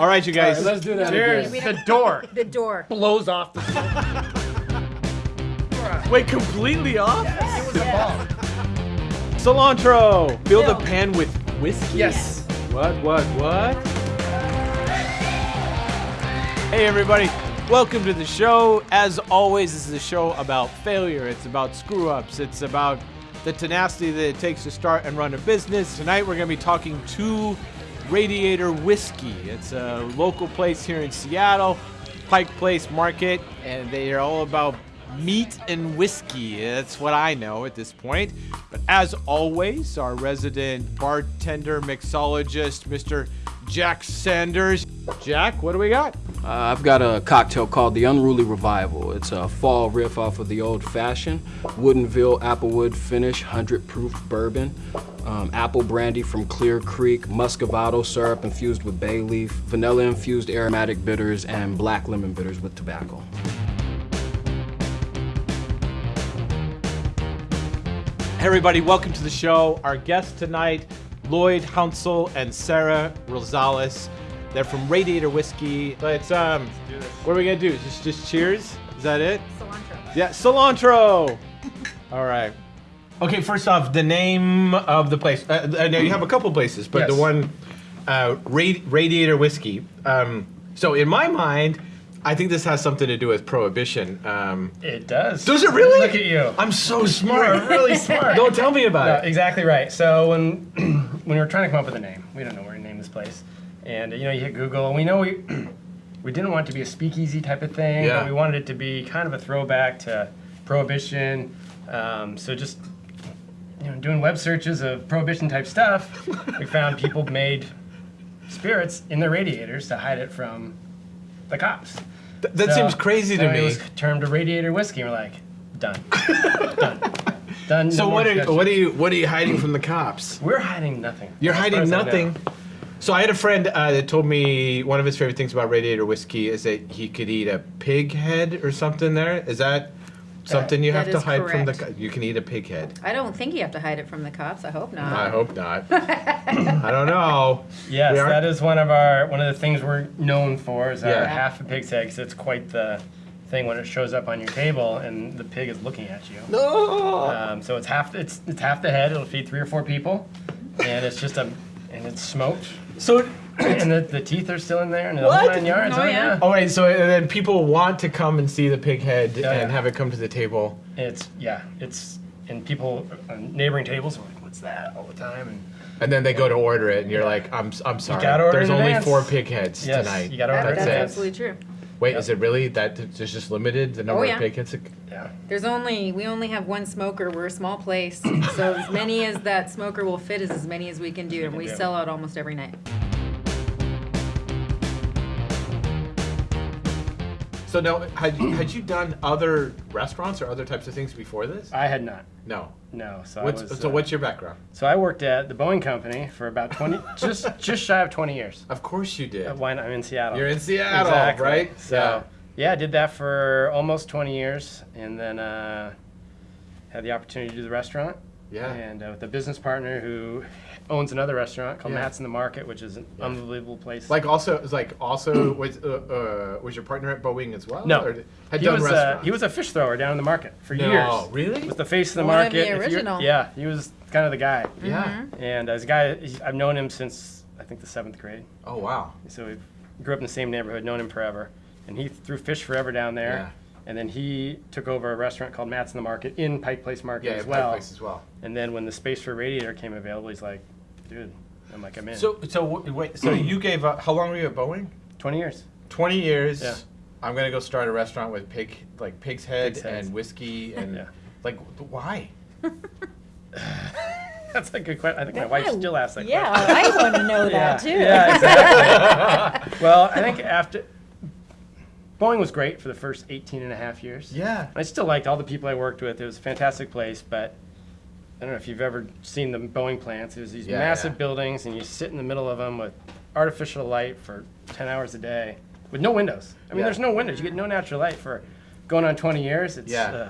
All right, you guys. All right, let's do that Cheers. again. The door The door. blows off the Wait, completely off? It was a ball. Cilantro. Fill the pan with whiskey. Yes. What? What? What? Hey, everybody. Welcome to the show. As always, this is a show about failure. It's about screw ups. It's about the tenacity that it takes to start and run a business. Tonight, we're going to be talking to Radiator Whiskey. It's a local place here in Seattle, Pike Place Market, and they are all about meat and whiskey. That's what I know at this point. But as always, our resident bartender, mixologist, Mr. Jack Sanders. Jack, what do we got? Uh, I've got a cocktail called the Unruly Revival. It's a fall riff off of the old fashioned Woodinville Applewood finish, 100 proof bourbon, um, apple brandy from Clear Creek, muscovado syrup infused with bay leaf, vanilla infused aromatic bitters, and black lemon bitters with tobacco. Hey everybody, welcome to the show. Our guests tonight, Lloyd Hounsel and Sarah Rosales. They're from Radiator Whiskey. Let's um, what are we gonna do? Just just cheers? Is that it? Cilantro. Yeah, cilantro. All right. Okay, first off, the name of the place. Uh, uh, now you have a couple places, but the one, uh, Radi- Radiator Whiskey. Um, so in my mind, I think this has something to do with prohibition. Um, It does. does it really? Look at you. I'm so You smart. are really smart. Don't tell me about No, it. exactly right. So when when we were trying to come up with a name, we don't know where to name this place, and you know you hit Google, and we know we we didn't want it to be a speakeasy type of thing, Yeah. but we wanted it to be kind of a throwback to prohibition. Um, so just you know doing web searches of prohibition type stuff, we found people made spirits in their radiators to hide it from the cops. Th- that So- seems crazy so to It me. was termed a radiator whiskey. We're like, done, done, done. So no what are discussion. what are you what are you hiding from the cops? We're hiding nothing. You're hiding as I know. nothing. So I had a friend uh, that told me one of his favorite things about Radiator whiskey is that he could eat a pig head or something. There is that something you That have to is hide from the. correct. co- You can eat a pig head. I don't think you have to hide it from the cops. I hope not. I hope not. I don't know. Yes, that is one of our one of the things we're known for is Yeah. half a pig's head. 'cause it's quite the thing when it shows up on your table and the pig is looking at you. No. Um, so it's half it's it's half the head. It'll feed three or four people, and it's just a and it's smoked. So. and the, the teeth are still in there and the What? whole nine yards. Oh, yeah. Oh wait, so and then people want to come and see the pig head Yeah, and yeah. have it come to the table. It's yeah, it's and people on neighboring tables are like, "What's that?" all the time. And And then they go to order it, and you're like, "I'm, s- I'm sorry. gotta order There's in only advance. four pig heads yes, tonight. you got to order that's it. it. absolutely true. Wait, Yep. is it really that? It's just limited the number Oh, yeah. of pig heads. that- Yeah. There's only we only have one smoker. We're a small place, so as many as that smoker will fit is as many as we can do, and we sell out almost every night. So now, had you, had you done other restaurants or other types of things before this? I had not. No. No. So What's, I was. so uh, what's your background? So I worked at the Boeing company for about 20, just just shy of 20 years. Of course you did. Uh, Why not? I'm in Seattle. You're in Seattle, Exactly. right? So yeah. I did that for almost 20 years, and then uh, had the opportunity to do the restaurant. Yeah. And uh, with a business partner who owns another restaurant called Yeah. Matt's in the Market, which is an Yeah. unbelievable place. Like also, it was like also was uh, uh, was your partner at Boeing as well? No. Or had he done was uh, restaurants. he was a fish thrower down in the market for No, years. Oh, really? Was the face of the One of market. the original. Yeah, he was kind of the guy. Yeah. And as a guy, I've known him since I think the seventh grade. Oh wow. So we grew up in the same neighborhood, known him forever. And he threw fish forever down there. Yeah. And then he took over a restaurant called Matt's in the Market in Pike Place Market Yeah, as Pike well. Place as well. And then when the space for Radiator came available, he's like, dude, I'm like, I'm in. So so wait. So you gave up? How long were you at Boeing? 20 years. Twenty years. Yeah. I'm gonna go start a restaurant with pig, like pig's head Pig's heads. and whiskey and Yeah. like why? That's a good question. I think my wife still asks that Yeah, question. I want to know yeah, that too. Yeah, exactly. well, I think after Boeing was great for the first 18 and a half years. Yeah. I still liked all the people I worked with. It was a fantastic place, but I don't know if you've ever seen the Boeing plants. It was these Yeah, massive yeah. buildings, and you sit in the middle of them with artificial light for 10 hours a day with no windows. I mean, Yeah. there's no windows. You get no natural light for going on 20 years. It's, Yeah. uh,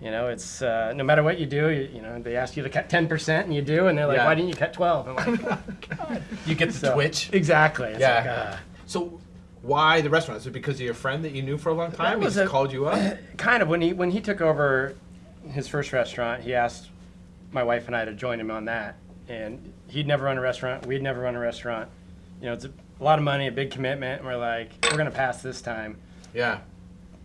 you know, it's uh, no matter what you do, you, you know, they ask you to cut 10% and you do, and they're like, Yeah. why didn't you cut 12? I'm like, You get the so- twitch. Exactly. It's Yeah. like, uh, So why the restaurant? Is it because of your friend that you knew for a long time? He just a- called you up. kind of when he when he took over his first restaurant, he asked my wife and I to join him on that. And he'd never run a restaurant. We'd never run a restaurant. You know, it's a, a lot of money, a big commitment. And we're like, we're gonna pass this time. Yeah.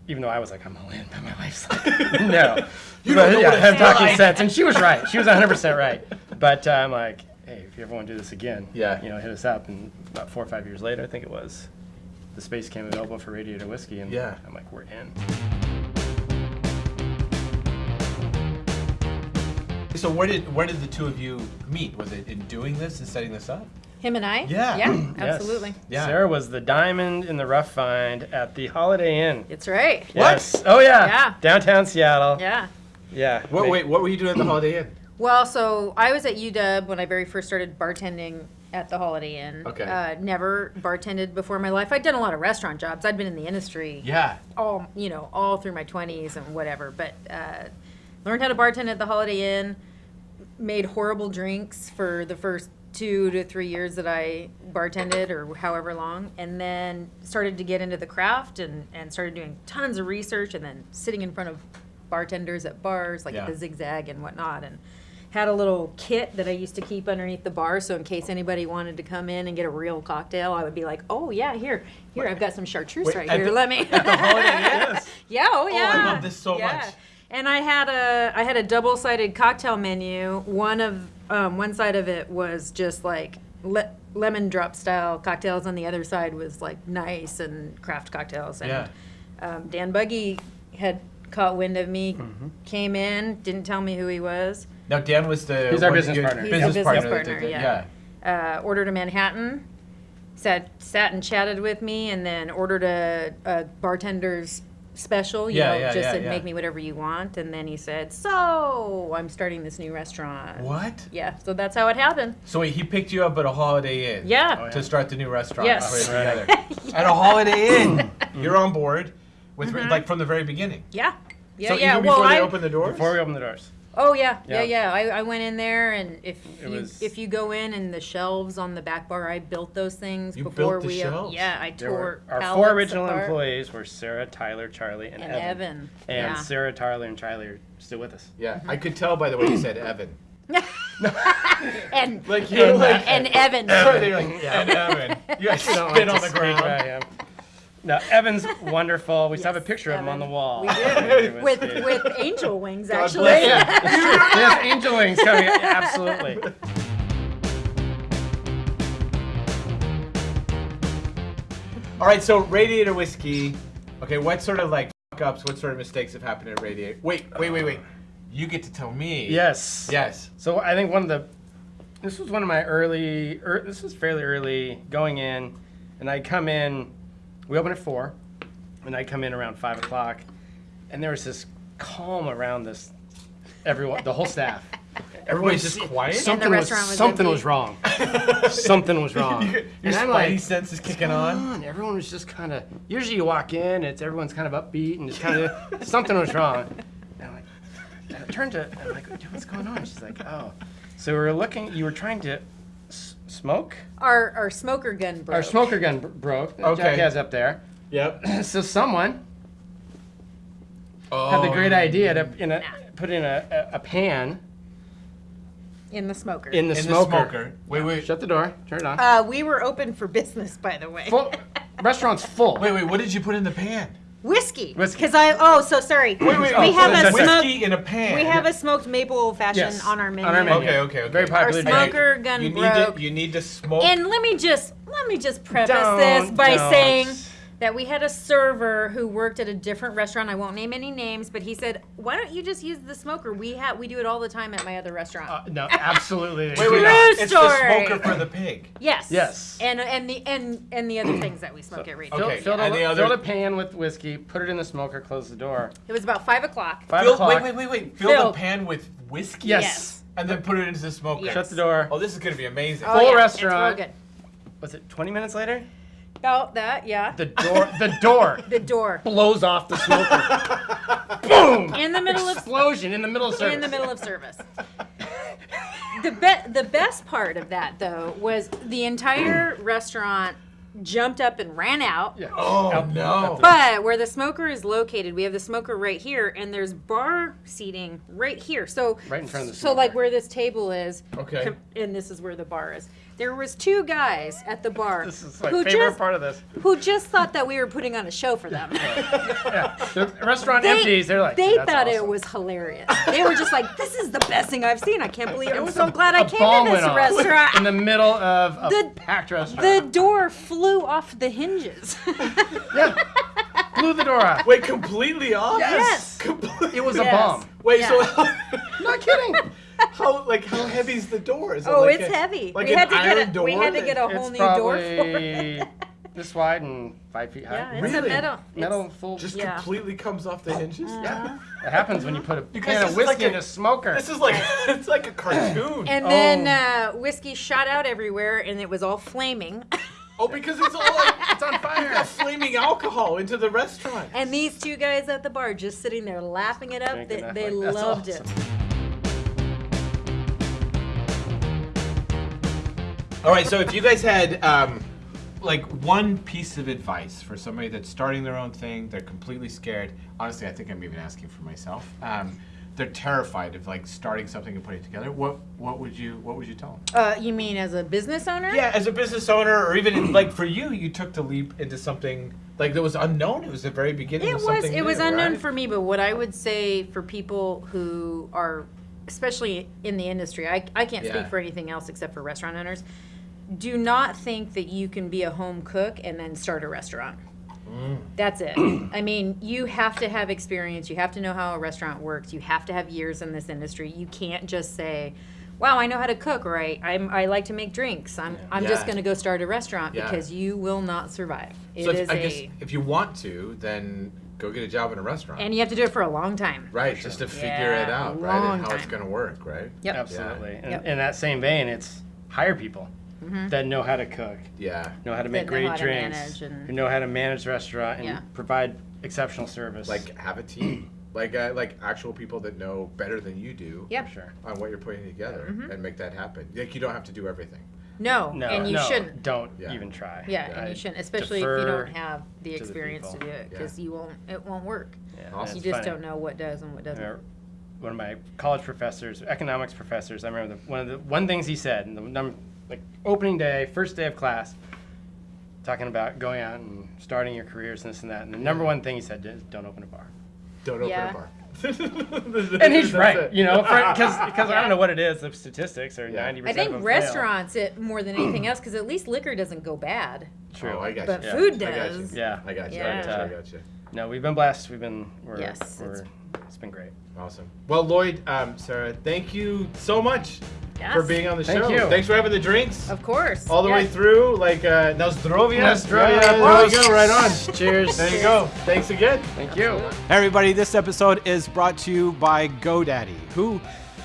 Even though I was like, I'm all in, but my wife's like, no. You But, don't know yeah, what I'm talking like. sense, and she was right. She was 100 percent right. But uh, I'm like, hey, if you ever want to do this again, Yeah. you know, hit us up. And about four or five years later, I think it was, the space came available for Radiator Whiskey, and Yeah. I'm like, we're in. So where did where did the two of you meet? Was it in doing this and setting this up? Him and I? Yeah. Yeah, Yes. absolutely. Yeah. Sarah was the diamond in the rough find at the Holiday Inn. It's right. What? Yes. Oh yeah. Yeah. Downtown Seattle. Yeah. Yeah. What, wait, what were you doing at the Holiday Inn? Well, so I was at UW when I very first started bartending at the Holiday Inn. Okay. Uh, never bartended before in my life. I'd done a lot of restaurant jobs. I'd been in the industry. Yeah. all you know all through my 20s and whatever but uh, learned how to bartend at the holiday inn made horrible drinks for the first two to three years that i bartended or however long and then started to get into the craft and, and started doing tons of research and then sitting in front of bartenders at bars like Yeah. at the zigzag and whatnot and had a little kit that I used to keep underneath the bar, so in case anybody wanted to come in and get a real cocktail, I would be like, "Oh yeah, here, here, I've got some chartreuse Wait, right here. the- Let me." Holiday Inn? Yeah, oh yeah. love this so Yeah. much. And I had a I had a double sided cocktail menu. One of um, one side of it was just like le- lemon drop style cocktails, and the other side was like nice and craft cocktails. And Yeah. um, Dan Bugge had caught wind of me, Mm-hmm. came in, didn't tell me who he was. Now Dan was the He's our what- business partner. He's our Business, business partner. that partner, did that. yeah. uh, ordered a Manhattan, sat sat and chatted with me, and then ordered a, a bartender's special. You Yeah, know, yeah, just yeah, said yeah. make me whatever you want. And then he said, "So I'm starting this new restaurant." What? Yeah, so that's how it happened. So wait, he picked you up at a Holiday Inn. Yeah. Oh, yeah. To start the new restaurant. Yes. put together. At a Holiday Inn, you're on board with Mm-hmm. like from the very beginning. Yeah. Yeah, so yeah. even well, before they I, opened the doors. Before we open the doors. Oh yeah, yeah, Yeah. yeah. I, I went in there, and if It you was- if you go in and the shelves on the back bar, I built those things You before built the we. op- shelves? yeah, I There tore were, our pallets four original apart. employees were Sarah, Tyler, Charlie, and, And Evan. Evan. And yeah. Sarah, Tyler, and Charlie are still with us. yeah, I could tell by the way you said Evan. and Like you like and Evan. They're like, yeah, and Evan. You guys don't spit on the ground. about him. No, Evan's wonderful. We still have a Yes, picture of him on the wall. We do. With with angel wings God actually. bless Yeah. Yes, angel wings coming. Absolutely. All right, so Radiator whiskey. Okay, what sort of like fuck ups? What sort of mistakes have happened at Radiator? Wait, wait, wait, wait. You get to tell me. Yes. Yes. So I think one of the, this was one of my early, er, this was fairly early going in, and I come in, we open at four, and I come in around five o'clock, and there was this calm around this, everyone, the whole staff. Everybody's just quiet. Something was, restaurant was something empty. was wrong. something was wrong. Your And I'm spidey like, sense is kicking "Come on. Everyone was just kind of. Usually, you walk in, it's everyone's kind of upbeat, and just kind of something was wrong. And I'm like, and I turned to, I'm like, what's going on? She's like, oh. So we were looking. You were trying to s- smoke. Our our smoker gun broke. Our smoker gun br- broke. that Okay. Jack has up there. Yep. So someone Oh, had the great idea to in a, put in a, a, a pan in the smoker. in the in smoker. the smoker. Wait, wait, Shut the door. Turn it on. uh, we were open for business, by the way. full. Restaurant's full. wait, wait. What did you put in the pan? Whiskey. Whiskey. Because I oh so sorry. Wait, wait. we oh, have so a there's smoke. whiskey in a pan. We have a smoked maple old fashioned Yes, on our menu. on our menu. Okay, okay, okay. Very popular Our drink. smoker gun you need broke. to you need to smoke. And let me just let me just preface Don't, this by don't. saying that we had a server who worked at a different restaurant. I won't name any names, but he said, "Why don't you just use the smoker? We have we do it all the time at my other restaurant." Uh, no, absolutely. wait, wait. True no. It's the story. smoker for the pig. yes. Yes. And and the and and the other things that we smoke at Radio. Fill, Okay, filled, and a, the other- filled a pan with whiskey, put it in the smoker, close the door. It was about five o'clock. Five Fill, o'clock. wait, wait, wait, wait. Fill Filled. the pan with whiskey. Yes. Yes. And then put it into the smoker. Yes. Shut the door. Oh, this is gonna be amazing. Oh, Full yeah, restaurant. It's real Was it 20 minutes later? Good. About that, yeah. The door. the door The door blows off the smoker. Boom! in the middle of Explosion in the middle of service. in the middle of service. the be- the best part of that though was the entire restaurant jumped up and ran out. Yeah. Oh, Out- no. But where the smoker is located, we have the smoker right here, and there's bar seating right here. So Right in front of the So like where this table is, Okay. and this is where the bar is. There was two guys at the bar This is my who favorite just part of this. who just thought that we were putting on a show for them. Yeah. The restaurant They, empties. They're like, they "Dude, that's thought it was hilarious. They were just like, "This is the best thing I've seen. I can't believe it. I'm so glad I A came to this restaurant." in the middle of a The- packed restaurant. the door flew off the hinges. yeah. Blew the door off. Wait, completely off? Yes. Completely. It was Yes. a bomb. Wait, Yeah. so how, Not kidding. How like how heavy's the door? Is it Oh, like it's a- heavy. Like we an had to iron get a, door. we had to get a whole It's new door for it. probably this wide and five feet high. Yeah, it's Really? a metal. Metal it's- full. just Yeah. completely comes off the hinges. yeah. It happens when you put a guys, can of whiskey like a- in a smoker. This is like it's like a cartoon. And then uh, whiskey shot out everywhere, and it was all flaming. oh, because it's all like it's on fire. flaming alcohol into the restaurant. and these two guys at the bar just sitting there laughing it up. Drinking They, they like- loved awesome. it. All right, so if you guys had um, like one piece of advice for somebody that's starting their own thing, they're completely scared. Honestly, I think I'm even asking for myself. Um, they're terrified of like starting something and putting it together. What what would you what would you tell them? Uh, you mean as a business owner? Yeah, as a business owner, or even in, like for you, you took the leap into something like that was unknown. It was the very beginning. It of was it was unknown right? for me, but what I would say for people who are, especially in the industry, I, I can't Yeah. speak for anything else except for restaurant owners. Do not think that you can be a home cook and then start a restaurant. Mm. That's it. I mean, you have to have experience. You have to know how a restaurant works. You have to have years in this industry. You can't just say, "Wow, I know how to cook," or "I I'm, I like to make drinks." I'm I'm just going to go start a restaurant Yeah. because you will not survive. It So is if, I guess if you want to, then go get a job in a restaurant. and you have to do it for a long time. right, just to figure it out, right, and how it's going to work, right? Yep. Absolutely. And Yep. in that same vein, it's hire people. That know how to cook, Yeah. know how to make know great how to drinks, manage and- who know how to manage the restaurant and Yeah. provide exceptional service. Like have a team, like uh, like actual people that know better than you do. Yep. For sure. On what you're putting together Mm-hmm. and make that happen. Like you don't have to do everything. No, No, and you no, shouldn't. Don't Yeah. even try. Yeah, I and you shouldn't, especially if you defer don't have the to the experience to people. do it, Yeah. because you won't. It won't work. Yeah, Awesome. You it's just funny. don't know what does and what doesn't. remember one of my college professors, economics professors, I remember the, one of the one things he said, and the number, like opening day, first day of class, talking about going out and starting your careers and this and that. And the number one thing he said is, "Don't open a bar." Don't open Yeah. a bar. And he's right, it. you know, because I Yeah. don't know what it is. The statistics are Yeah. ninety I think of them restaurants it more than anything else, because at least liquor doesn't go bad, Fail. True. Oh, I got but you. Yeah. food I got you. does. yeah. I got you. I Yeah. got you. I got you. No, we've been blessed. We've been. We're, Yes, We're, it's- it's been great. Awesome. Well, Lloyd, um, Sarah, thank you so much Yes. for being on the Thank show. you. Thanks for having the drinks Of course. all the way through. Like uh, Nostrovia. Nostrovia, Yeah, there you go. Right on. Cheers. There you go. Thanks again. Thank you. Hey everybody, this episode is brought to you by GoDaddy, who,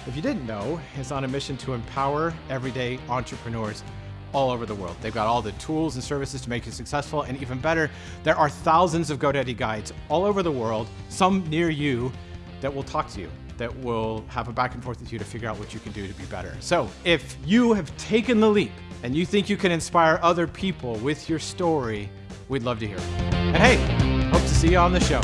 if you didn't know, is on a mission to empower everyday entrepreneurs all over the world. They've got all the tools and services to make you successful, and even better, there are thousands of GoDaddy guides all over the world, some near you, that will talk to you, that will have a back and forth with you to figure out what you can do to be better. So, if you have taken the leap and you think you can inspire other people with your story, we'd love to hear. And hey, hope to see you on the show.